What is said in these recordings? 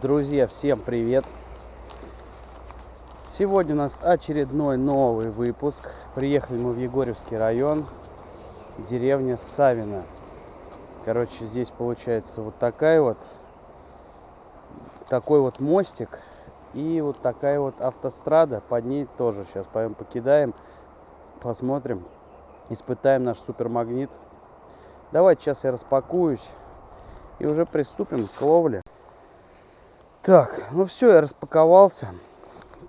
Друзья, всем привет! Сегодня у нас очередной новый выпуск. Приехали мы в Егорьевский район, деревня Савина. Короче, здесь получается вот такая вот, такой вот мостик и вот такая вот автострада. Под ней тоже сейчас пойдем покидаем, посмотрим, испытаем наш супермагнит. Давайте сейчас я распакуюсь и уже приступим к ловле. Так, ну все, я распаковался.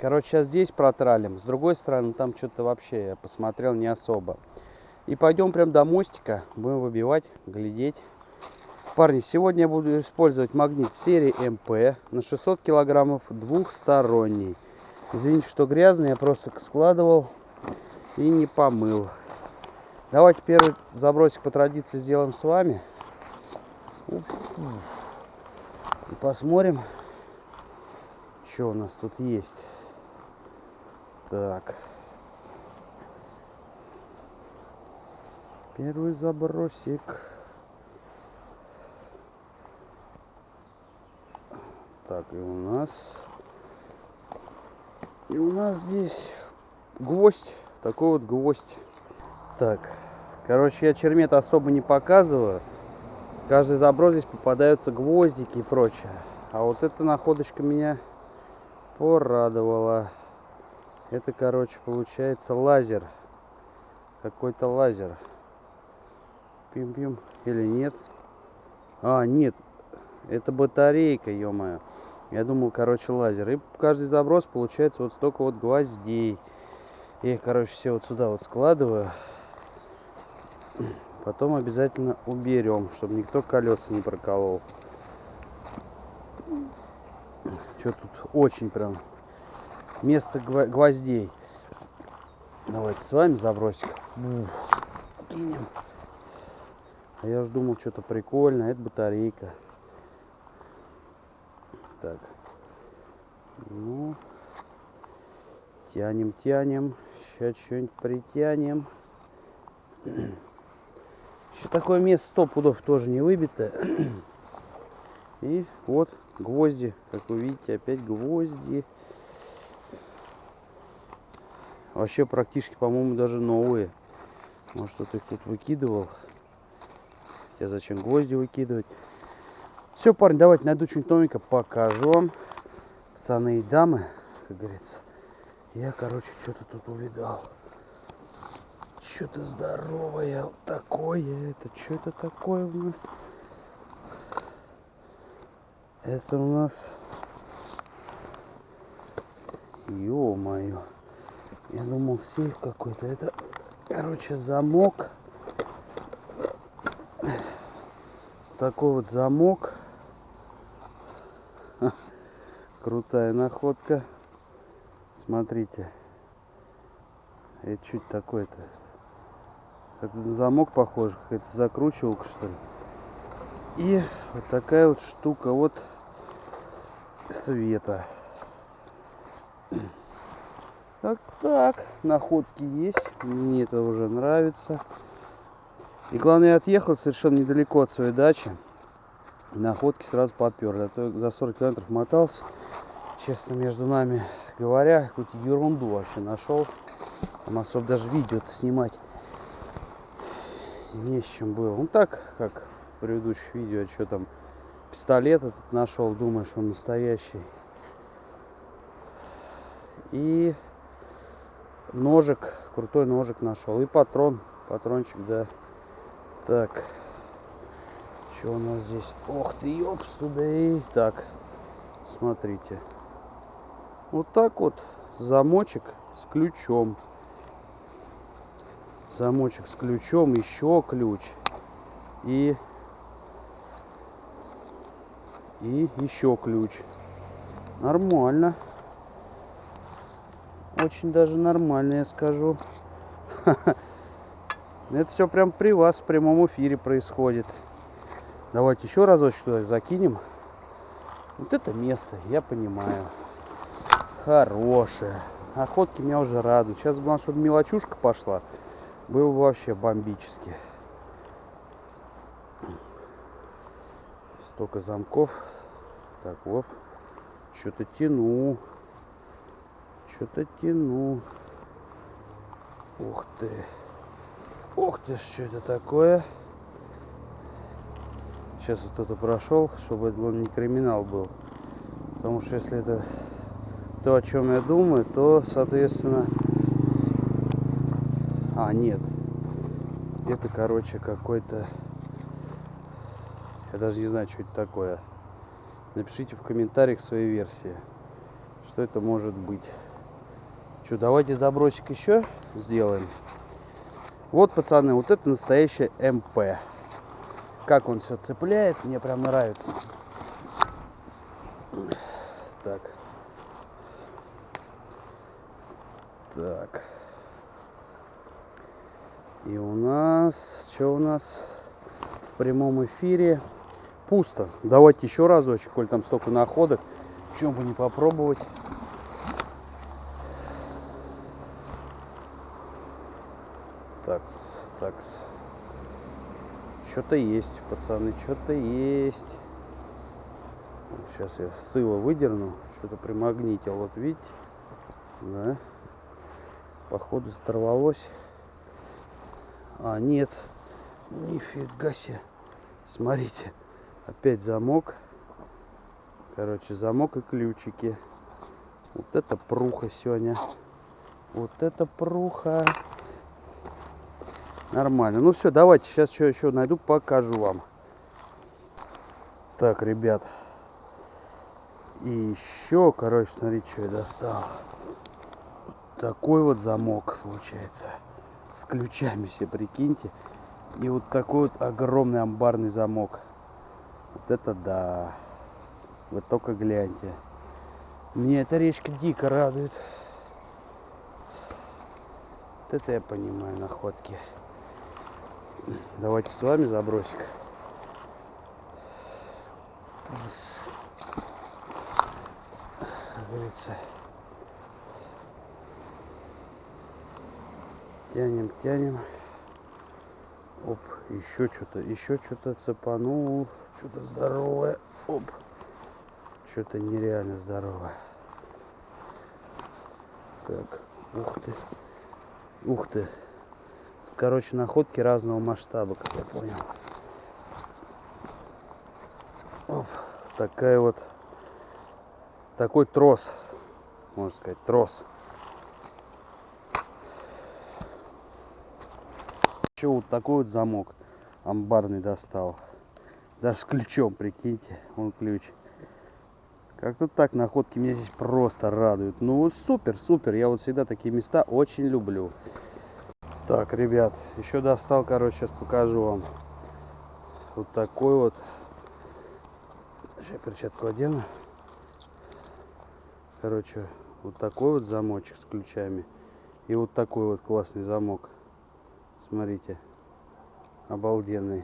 Короче, сейчас здесь протралим. С другой стороны, там что-то вообще я посмотрел не особо. И пойдем прям до мостика. Будем выбивать, глядеть. Парни, сегодня я буду использовать магнит серии МП на 600 килограммов двухсторонний. Извините, что грязный, я просто складывал и не помыл. Давайте первый забросик по традиции сделаем с вами. И посмотрим, что у нас тут есть. Так. Первый забросик. Так, и у нас... И у нас здесь гвоздь. Такой вот гвоздь. Так. Короче, я чермет особо не показываю. Каждый заброс здесь попадаются гвоздики и прочее. А вот эта находочка меня порадовала. Это, короче, получается лазер. Какой-то лазер. Пим-пим. Или нет? А, нет. Это батарейка, ё-моё. Я думал, короче, лазер. И каждый заброс получается вот столько вот гвоздей. Я их, короче, все вот сюда вот складываю. Потом обязательно уберем, чтобы никто колеса не проколол. Что тут очень прям место гвоздей. Давайте с вами забросик. Кинем. А я же думал, что-то прикольное. Это батарейка. Так. Ну. Тянем, тянем. Сейчас что-нибудь притянем. Еще такое место сто пудов тоже не выбито. И вот гвозди. Как вы видите, опять гвозди. Вообще практически, по-моему, даже новые. Может, кто-то их тут выкидывал. Хотя зачем гвозди выкидывать. Все, парни, давайте найду что-нибудь покажу вам. Пацаны и дамы, как говорится. Я, короче, что-то тут увидал. Что-то здоровое такое. Это что это такое у нас? Это у нас... Ё-моё. Я думал сейф какой-то. Это, короче, замок. Такой вот замок. Крутая находка. Смотрите. Это чуть такой-то. Как замок похож. Это закручивалка что ли. И вот такая вот штука вот света. Так, так, находки есть. Мне это уже нравится. И главное, я отъехал совершенно недалеко от своей дачи. Находки сразу поперли. А то за 40 километров мотался. Честно, между нами говоря, какую-то ерунду вообще нашел. Там особо даже видео-то снимать не с чем было. Ну так, как в предыдущих видео, что там пистолет этот нашел, думаешь, он настоящий. И ножик, крутой ножик нашел. И патрон, патрончик, да. Так, что у нас здесь? Ох ты, ёпс, туда и... Так, смотрите. Вот так вот замочек с ключом. Замочек с ключом, еще ключ. И... И еще ключ. Нормально. Очень даже нормально, я скажу. Это все прям при вас в прямом эфире происходит. Давайте еще разочек туда закинем. Вот это место, я понимаю. Хорошее. Охотки меня уже радуют. Сейчас главное, чтобы мелочушка пошла. Был вообще бомбически. Столько замков. Так, вот. Что-то тяну. Что-то тяну. Ух ты. Ух ты, что это такое? Сейчас вот кто-то прошел, чтобы это не криминал был. Потому что если это то, о чем я думаю, то, соответственно... А, нет. Это, короче, какой-то... Я даже не знаю, что это такое. Напишите в комментариях свои версии. Что это может быть. Что, давайте забросик еще сделаем. Вот, пацаны, вот это настоящая МП. Как он все цепляет, мне прям нравится. Так. Так. И у нас, что у нас в прямом эфире? Пусто. Давайте еще разочек, коль там столько находок. Чем бы не попробовать. Так, так. Что-то есть, пацаны, что-то есть. Сейчас я сыло выдерну. Что-то примагнитил. Вот видите? Да. Походу оторвалось. А, нет. Нифига себе. Смотрите. Опять замок. Короче, замок и ключики. Вот это пруха сегодня. Вот это пруха. Нормально. Ну все, давайте сейчас что еще найду, покажу вам. Так, ребят. И еще, короче, смотрите, что я достал. Такой вот замок получается. С ключами все, прикиньте. И вот такой вот огромный амбарный замок. Вот это да. Вы только гляньте. Мне эта речка дико радует. Вот это я понимаю находки. Давайте с вами забросик. Говорится. Тянем, тянем. Оп, еще что-то, еще что-то цепанул. Что-то здоровое. Оп. Что-то нереально здоровое. Так, ух ты. Ух ты короче, находки разного масштаба, как я понял. Оп, такая вот, такой трос, можно сказать, трос. Еще вот такой вот замок амбарный достал. Даже с ключом, прикиньте, он ключ. Как-то так находки меня здесь просто радуют. Ну, супер, супер. Я вот всегда такие места очень люблю. Так, ребят, еще достал, короче, сейчас покажу вам. Вот такой вот. Сейчас перчатку одену. Короче, вот такой вот замочек с ключами. И вот такой вот классный замок. Смотрите. Обалденный.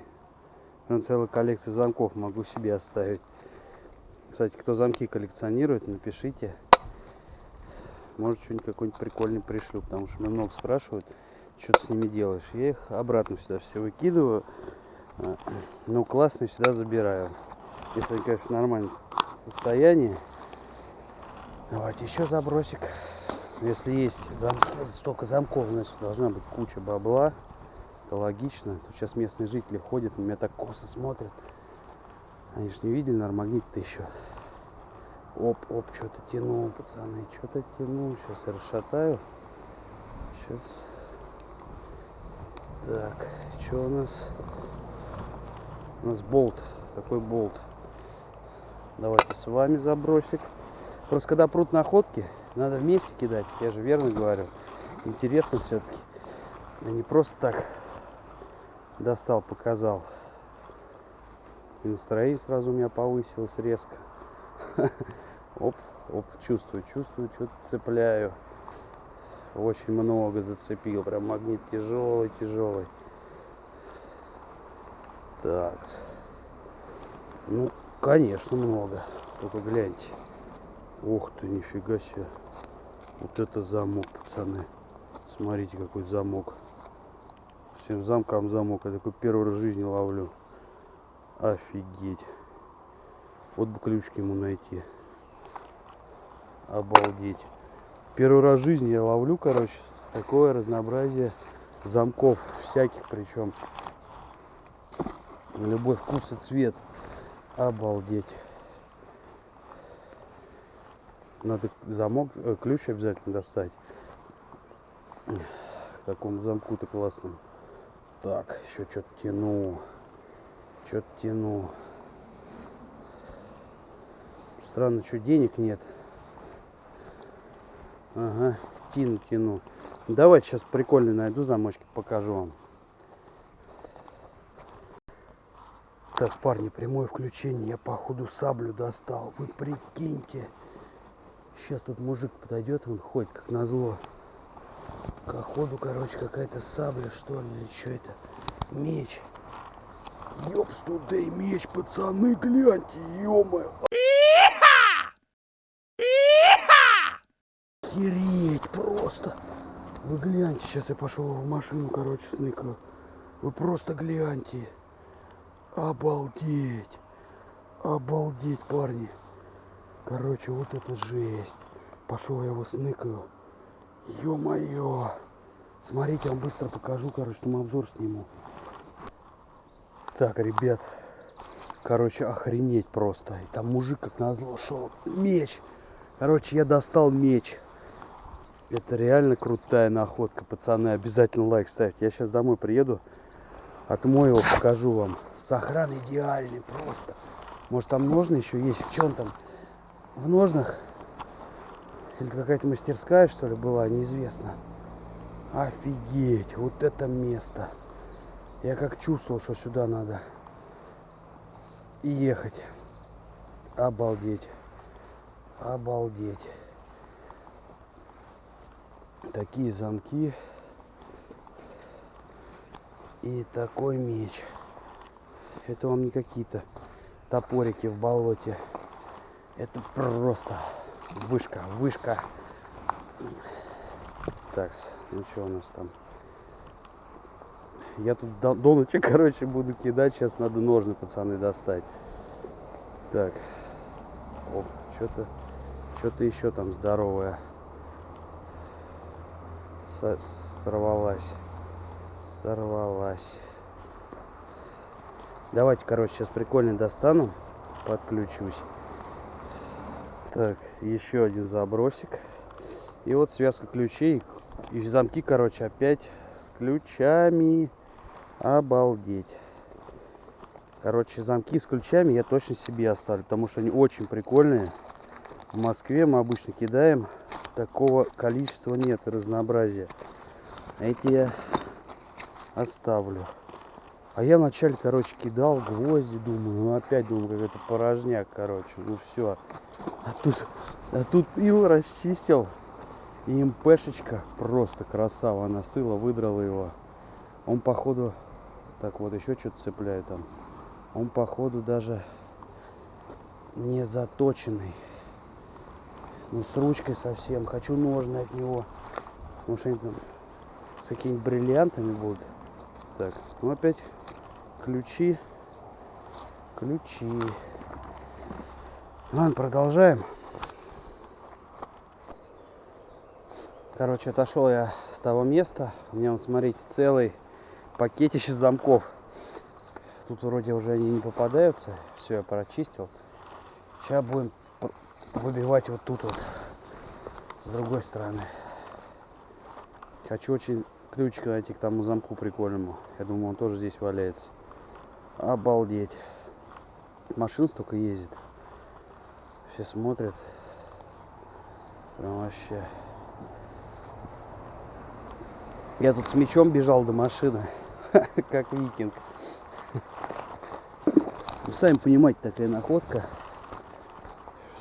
Прям целая коллекция замков могу себе оставить. Кстати, кто замки коллекционирует, напишите. Может, что-нибудь какой-нибудь прикольный пришлю, потому что меня много спрашивают что ты с ними делаешь. Я их обратно всегда все выкидываю, а, но классные всегда забираю. Если они, конечно, в нормальном состоянии. Давайте еще забросик. Если есть замки, столько замков, значит должна быть куча бабла. Это логично. Тут сейчас местные жители ходят, на меня так косо смотрят. Они же не видели, наверное, магнит-то еще. Оп, оп, что-то тянул, пацаны, что-то тянул. Сейчас я расшатаю. Сейчас так, что у нас? У нас болт, такой болт. Давайте с вами забросик. Просто когда прут находки, надо вместе кидать. Я же верно говорю. Интересно все-таки. А не просто так достал, показал. И настроение сразу у меня повысилось резко. Оп, оп, чувствую, чувствую, что-то цепляю. Очень много зацепил прям магнит тяжелый тяжелый так. Ну конечно много. Только гляньте ух ты нифига себе. Вот это замок пацаны. Смотрите какой замок всем замкам замок я такой первый раз в жизни ловлю офигеть вот бы ключки ему найти Обалдеть. Первый раз в жизни я ловлю, короче, такое разнообразие замков. Всяких причем. На любой вкус и цвет. Обалдеть. Надо замок, э, ключ обязательно достать. Такому замку-то классному. Так, еще что-то тяну. Что-то тяну. Странно, что денег нет. Ага, тяну, тяну. Давайте сейчас прикольный найду замочки, покажу вам. Так, парни, прямое включение. Я походу саблю достал. Вы прикиньте. Сейчас тут мужик подойдет, он ходит как назло. Походу, короче, какая-то сабля, что ли, или что это? Меч. Ёпс, тудей меч, пацаны, гляньте, ё-моё. Охереть просто. Вы гляньте, сейчас я пошел в машину, короче, сныкаю. Вы просто гляньте. Обалдеть. Обалдеть, парни. Короче, вот это жесть. Пошел я его сныкаю. Ё-моё. Смотрите, я вам быстро покажу, короче, там обзор сниму. Так, ребят. Короче, охренеть просто. И там мужик как назло шел. Меч. Короче, я достал меч. Это реально крутая находка, пацаны. Обязательно лайк ставьте. Я сейчас домой приеду, отмою его, покажу вам. Сохран идеальный просто. Может там ножны еще есть? В чем там? В ножнах? Или какая-то мастерская, что ли, была? Неизвестно. Офигеть, вот это место. Я как чувствовал, что сюда надо ехать. Обалдеть. Обалдеть такие замки и такой меч. Это вам не какие-то топорики в болоте. Это просто вышка, вышка. Так, ну что у нас там? Я тут до, короче, буду кидать. Сейчас надо ножны, пацаны, достать. Так. Оп, что-то что-то еще там здоровое сорвалась. Сорвалась. Давайте, короче, сейчас прикольно достану. Подключусь. Так, еще один забросик. И вот связка ключей. И замки, короче, опять с ключами. Обалдеть. Короче, замки с ключами я точно себе оставлю, потому что они очень прикольные. В Москве мы обычно кидаем такого количества нет разнообразия. Эти я оставлю. А я вначале, короче, кидал гвозди, думаю, ну опять думаю, как это порожняк, короче, ну все. А тут, а тут ил расчистил. И МПшечка просто красава, она сыла, выдрала его. Он походу, так вот еще что-то цепляет там. Он походу даже не заточенный. Ну, с ручкой совсем. Хочу ножны от него. Потому что они там с какими-то бриллиантами будут. Так, ну опять ключи. Ключи. Ладно, продолжаем. Короче, отошел я с того места. У меня, вот, смотрите, целый пакетище замков. Тут вроде уже они не попадаются. Все, я прочистил. Сейчас будем выбивать вот тут вот с другой стороны хочу очень ключик найти к тому замку прикольному я думаю он тоже здесь валяется обалдеть машин столько ездит все смотрят прям вообще я тут с мечом бежал до машины как викинг вы сами понимаете такая находка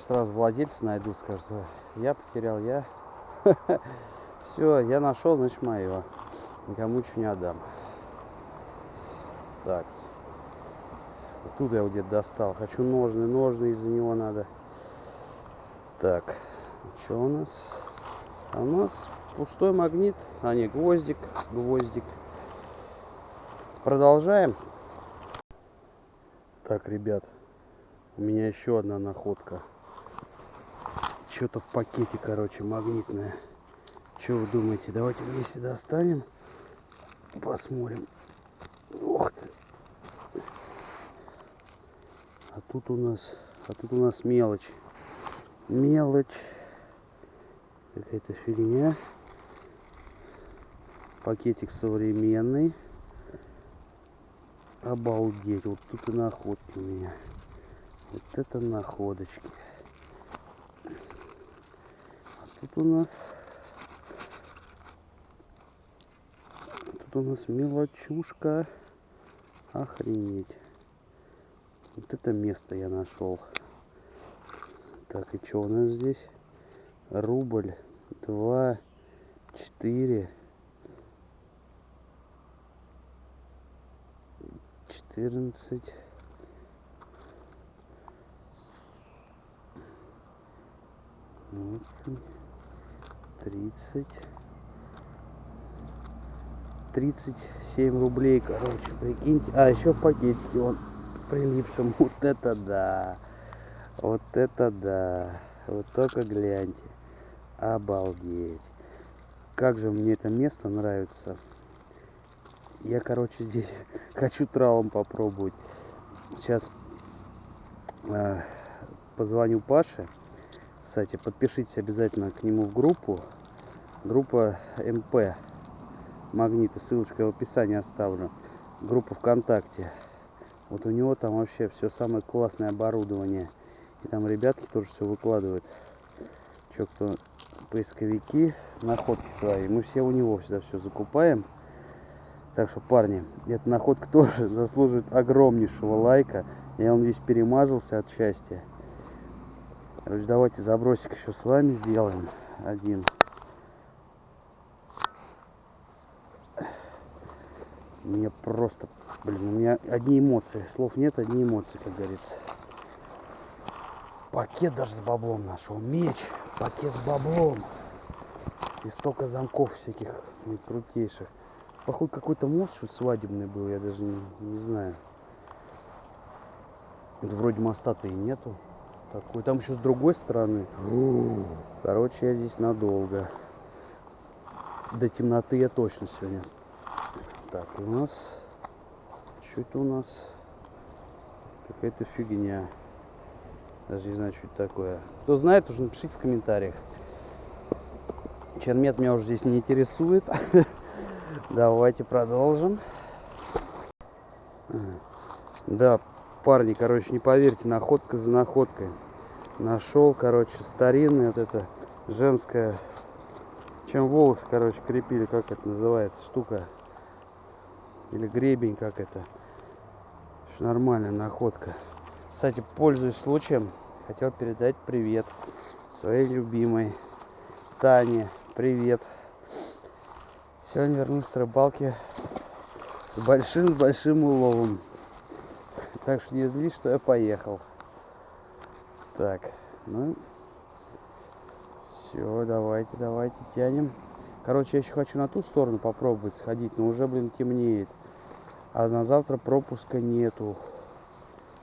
сразу владельца найду, скажут, я потерял, я. Все, я нашел, значит мое. Никому ничего не отдам. Так. Вот тут я где-то достал. Хочу ножны, ножны из-за него надо. Так. Что у нас? А у нас пустой магнит. А не, гвоздик. Гвоздик. Продолжаем. Так, ребят. У меня еще одна находка что-то в пакете, короче, магнитное. Что вы думаете? Давайте вместе достанем. Посмотрим. Ох ты. А тут у нас, а тут у нас мелочь. Мелочь. Какая-то фигня. Пакетик современный. Обалдеть. Вот тут и находки у меня. Вот это находочки. А тут у нас... Тут у нас мелочушка. Охренеть. Вот это место я нашел. Так, и что у нас здесь? Рубль. Два. Четыре. Четырнадцать. тридцать, тридцать семь рублей, короче, прикиньте. А, еще в пакетике он прилипшим. Вот это да. Вот это да. Вот только гляньте. Обалдеть. Как же мне это место нравится. Я, короче, здесь хочу тралом попробовать. Сейчас э, позвоню Паше кстати, подпишитесь обязательно к нему в группу. Группа МП Магниты. Ссылочку я в описании оставлю. Группа ВКонтакте. Вот у него там вообще все самое классное оборудование. И там ребятки тоже все выкладывают. Че, кто поисковики, находки свои. Мы все у него всегда все закупаем. Так что, парни, эта находка тоже заслуживает огромнейшего лайка. Я он весь перемазался от счастья. Короче, давайте забросик еще с вами сделаем. Один. Мне просто, блин, у меня одни эмоции. Слов нет, одни эмоции, как говорится. Пакет даже с баблом нашел. Меч, пакет с баблом. И столько замков всяких крутейших. Походу какой-то мост свадебный был, я даже не, не знаю. Вроде моста-то и нету такой. Там еще с другой стороны. Короче, я здесь надолго. До темноты я точно сегодня. Так, у нас... Что это у нас? Какая-то фигня. Даже не знаю, что это такое. Кто знает, уже напишите в комментариях. Чермет меня уже здесь не интересует. Давайте продолжим. Да, парни, короче, не поверьте, находка за находкой. Нашел, короче, старинная вот эта женская, чем волосы, короче, крепили, как это называется, штука. Или гребень, как это. Нормальная находка. Кстати, пользуясь случаем, хотел передать привет своей любимой Тане. Привет. Сегодня вернулся с рыбалки с большим-большим уловом. Так что не злись, что я поехал. Так, ну, все, давайте, давайте, тянем. Короче, я еще хочу на ту сторону попробовать сходить, но уже, блин, темнеет. А на завтра пропуска нету.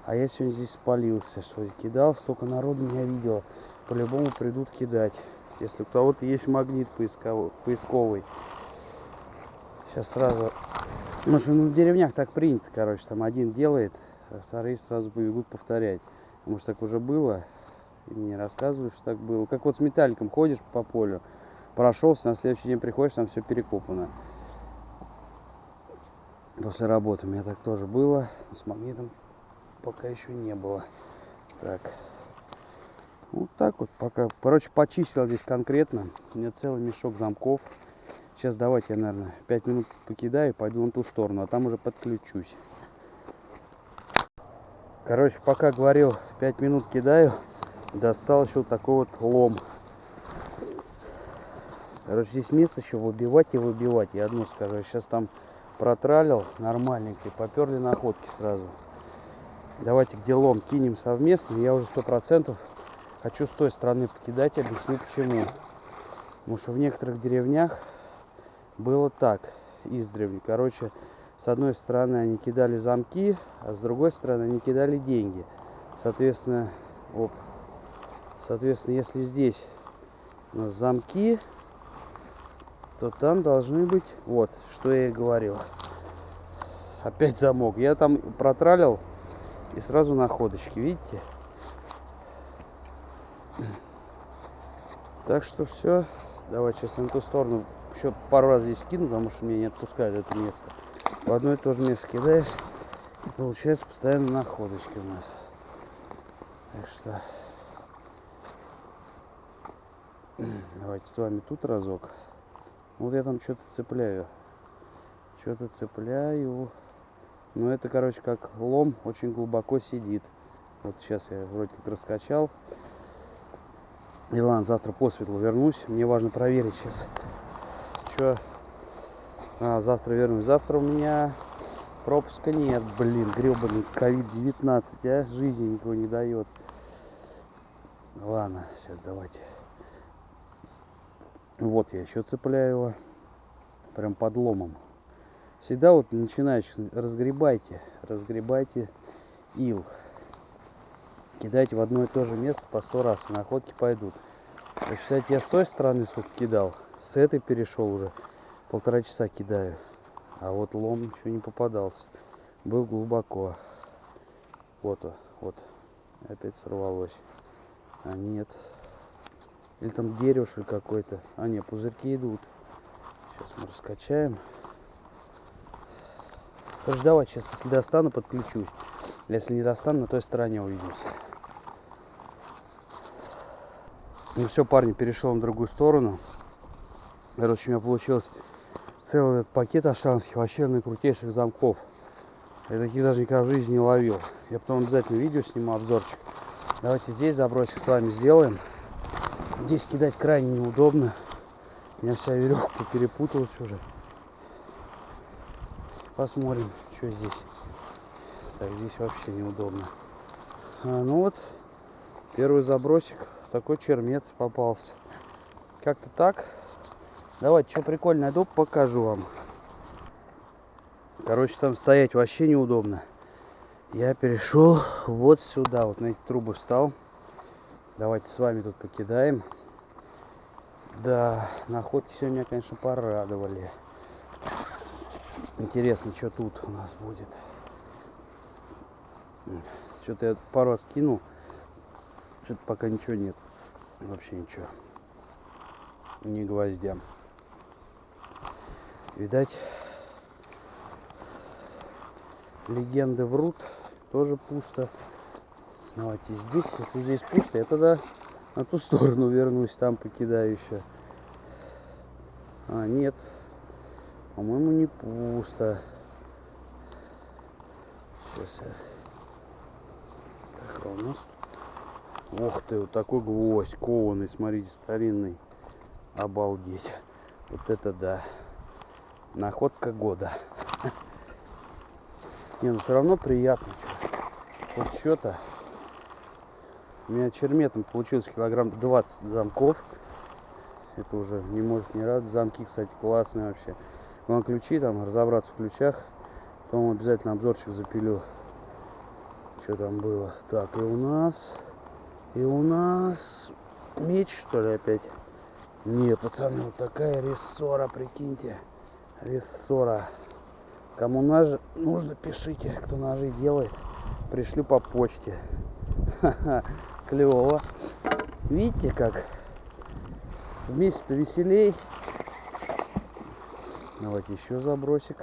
А я сегодня здесь спалился, что кидал, столько народу меня видел. По-любому придут кидать. Если у кого-то есть магнит поисковый. Сейчас сразу... Ну, что ну, в деревнях так принято, короче, там один делает, а вторые сразу побегут повторять. Может так уже было, и мне рассказывают, что так было. Как вот с металликом ходишь по полю, прошелся, на следующий день приходишь, там все перекопано. После работы у меня так тоже было, с магнитом пока еще не было. Так, вот так вот пока. Короче, почистил здесь конкретно. У меня целый мешок замков. Сейчас давайте я, наверное, 5 минут покидаю, пойду на ту сторону, а там уже подключусь. Короче, пока говорил, 5 минут кидаю, достал еще вот такой вот лом. Короче, здесь место еще выбивать и выбивать. Я одно скажу, сейчас там протралил нормальненько, поперли находки сразу. Давайте где лом кинем совместно. Я уже сто процентов хочу с той стороны покидать, объясню почему. Потому что в некоторых деревнях было так, издревле. Короче, с одной стороны они кидали замки, а с другой стороны они кидали деньги. Соответственно, оп, Соответственно, если здесь у нас замки, то там должны быть, вот, что я и говорил. Опять замок. Я там протралил и сразу находочки, видите? Так что все. Давай сейчас на ту сторону еще пару раз здесь кину, потому что меня не отпускает это место. В одно и то же место кидаешь, получается постоянно находочки у нас. Так что давайте с вами тут разок. Вот я там что-то цепляю. Что-то цепляю. Но это, короче, как лом очень глубоко сидит. Вот сейчас я вроде как раскачал. И ладно, завтра по светлу вернусь. Мне важно проверить сейчас. Что? А, завтра вернусь. Завтра у меня пропуска нет, блин, гребаный COVID-19, а жизни никого не дает. Ладно, сейчас давайте. Вот я еще цепляю его. Прям подломом. Всегда вот начинающих разгребайте, разгребайте ил. Кидайте в одно и то же место по сто раз, и находки пойдут. Кстати, я с той стороны сколько кидал, с этой перешел уже. Полтора часа кидаю. А вот лом еще не попадался. Был глубоко. Вот, вот. Опять сорвалось. А нет. Или там дерево какое-то. А нет, пузырьки идут. Сейчас мы раскачаем. Короче, сейчас, если достану, подключусь. Если не достану, на той стороне увидимся. Ну все, парни, перешел на другую сторону. Короче, у меня получилось целый пакет ашанских, вообще наикрутейших замков. Я таких даже никогда в жизни не ловил. Я потом обязательно видео сниму, обзорчик. Давайте здесь забросик с вами сделаем. Здесь кидать крайне неудобно. У меня вся веревка перепуталась уже. Посмотрим, что здесь. Так, здесь вообще неудобно. А, ну вот, первый забросик. Такой чермет попался. Как-то так. Давайте, что прикольно найду, покажу вам. Короче, там стоять вообще неудобно. Я перешел вот сюда, вот на эти трубы встал. Давайте с вами тут покидаем. Да, находки сегодня, конечно, порадовали. Интересно, что тут у нас будет. Что-то я пару раз кинул. Что-то пока ничего нет. Вообще ничего. Ни гвоздя. Видать, легенды врут. Тоже пусто. Давайте здесь, если здесь пусто, я тогда на ту сторону вернусь, там покидаю еще. А, нет. По-моему, не пусто. Сейчас я... Так, а у нас... Ох ты, вот такой гвоздь кованый, смотрите, старинный. Обалдеть. Вот это да. Находка года. Не, ну все равно приятно. Вот что-то. У меня черметом получилось килограмм 20 замков. Это уже не может не радовать. Замки, кстати, классные вообще. Вам ключи там, разобраться в ключах. Потом обязательно обзорчик запилю. Что там было. Так, и у нас... И у нас... Меч, что ли, опять? Не, пацаны, вот такая рессора, прикиньте. Рессора. Кому нож нужно, пишите, кто ножи делает. Пришлю по почте. Ха-ха клево. Видите как? Вместе-то веселей. Давайте еще забросик.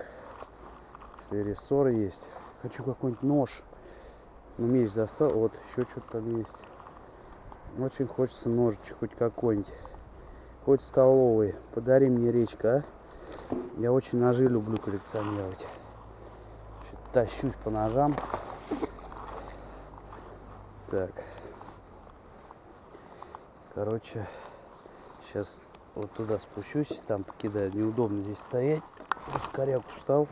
Если рессор есть. Хочу какой-нибудь нож. Ну, меч достал. Вот, еще что-то там есть. Очень хочется ножичек хоть какой-нибудь. Хоть столовый. Подари мне речка, а? Я очень ножи люблю коллекционировать. Тащусь по ножам. Так. Короче, сейчас вот туда спущусь, там покидаю. Неудобно здесь стоять. Скоряк устал.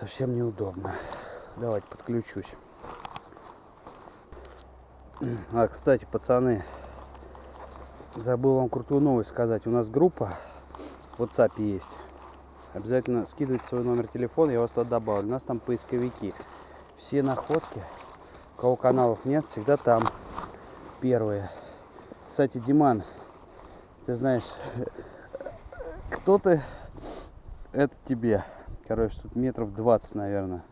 Совсем неудобно. Давайте подключусь. А, кстати, пацаны, забыл вам крутую новость сказать. У нас группа в WhatsApp есть. Обязательно скидывайте свой номер телефона, я вас туда добавлю. У нас там поисковики. Все находки, у кого каналов нет, всегда там. первые. Кстати, Диман, ты знаешь, кто ты, это тебе. Короче, тут метров 20, наверное.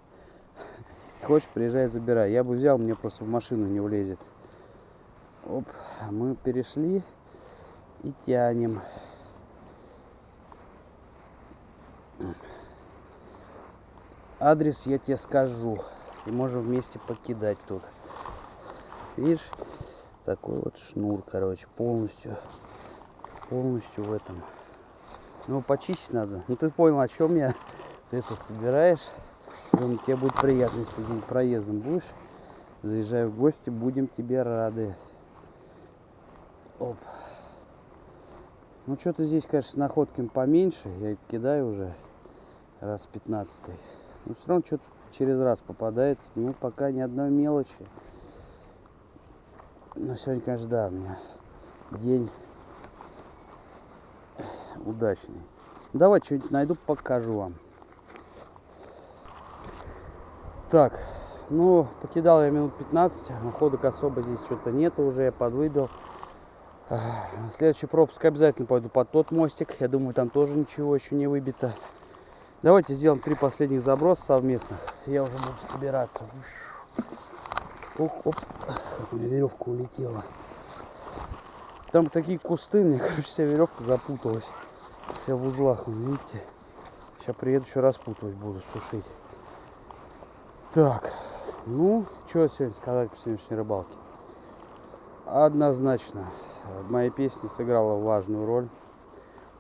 Хочешь, приезжай, забирай. Я бы взял, мне просто в машину не влезет. Оп, мы перешли и тянем. Адрес я тебе скажу. И можем вместе покидать тут. Видишь, такой вот шнур, короче, полностью, полностью в этом. Ну, почистить надо. Ну, ты понял, о чем я. Ты это собираешь. Думаю, тебе будет приятно, если где проездом будешь. Заезжай в гости, будем тебе рады. Оп. Ну, что-то здесь, конечно, с находками поменьше. Я кидаю уже раз 15 -й. Но все равно что-то через раз попадается. Ну, пока ни одной мелочи. Но сегодня, конечно, да, у меня день удачный. Давай что-нибудь найду, покажу вам. Так, ну, покидал я минут 15, находок особо здесь что-то нету уже, я подвыбил. Следующий пропуск обязательно пойду под тот мостик. Я думаю, там тоже ничего еще не выбито. Давайте сделаем три последних заброса совместных. Я уже буду собираться. Оп, оп. У меня веревка улетела. Там такие кусты, мне, короче, вся веревка запуталась. Вся в узлах, видите? Сейчас приеду, еще распутывать буду, сушить. Так, ну, что сегодня сказать по сегодняшней рыбалке? Однозначно, моя песня сыграла важную роль.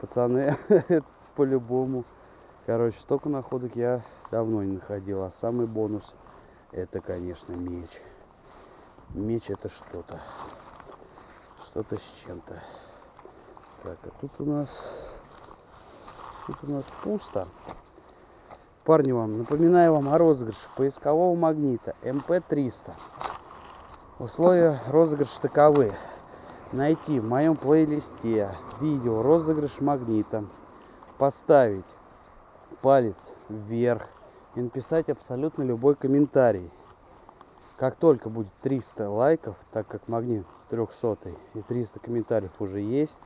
Пацаны, по-любому. Короче, столько находок я давно не находил. А самый бонус, это, конечно, меч. Меч это что-то. Что-то с чем-то. Так, а тут у нас... Тут у нас пусто. Парни вам, напоминаю вам о розыгрыше поискового магнита МП-300. Условия розыгрыша таковы. Найти в моем плейлисте видео розыгрыш магнита. Поставить палец вверх и написать абсолютно любой комментарий. Как только будет 300 лайков, так как магнит 300 и 300 комментариев уже есть,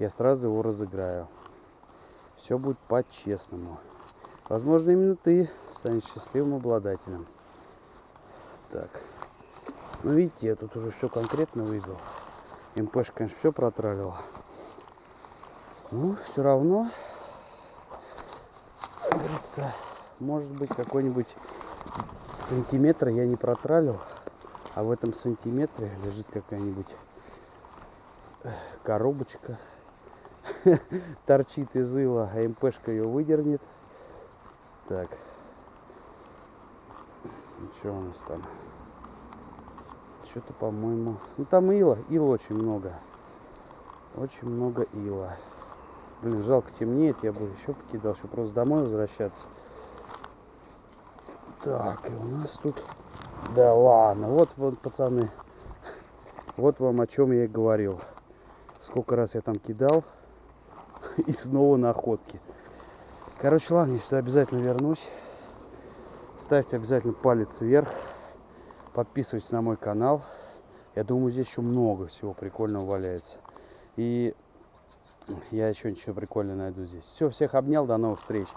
я сразу его разыграю. Все будет по-честному. Возможно, именно ты станешь счастливым обладателем. Так. Ну, видите, я тут уже все конкретно выбил. МПшка, конечно, все протралила. Ну, все равно, говорится, может быть, какой-нибудь сантиметр я не протралил, а в этом сантиметре лежит какая-нибудь коробочка, торчит из ила, а МПшка ее выдернет. Так. Что у нас там? Что-то, по-моему... Ну, там ила. Ила очень много. Очень много ила. Блин, жалко темнеет. Я бы еще покидал, чтобы просто домой возвращаться. Так, и у нас тут... Да ладно, вот, вот, пацаны. Вот вам о чем я и говорил. Сколько раз я там кидал. И снова находки. Короче, ладно, я сюда обязательно вернусь. Ставьте обязательно палец вверх. Подписывайтесь на мой канал. Я думаю, здесь еще много всего прикольного валяется. И я еще ничего прикольного найду здесь. Все, всех обнял, до новых встреч.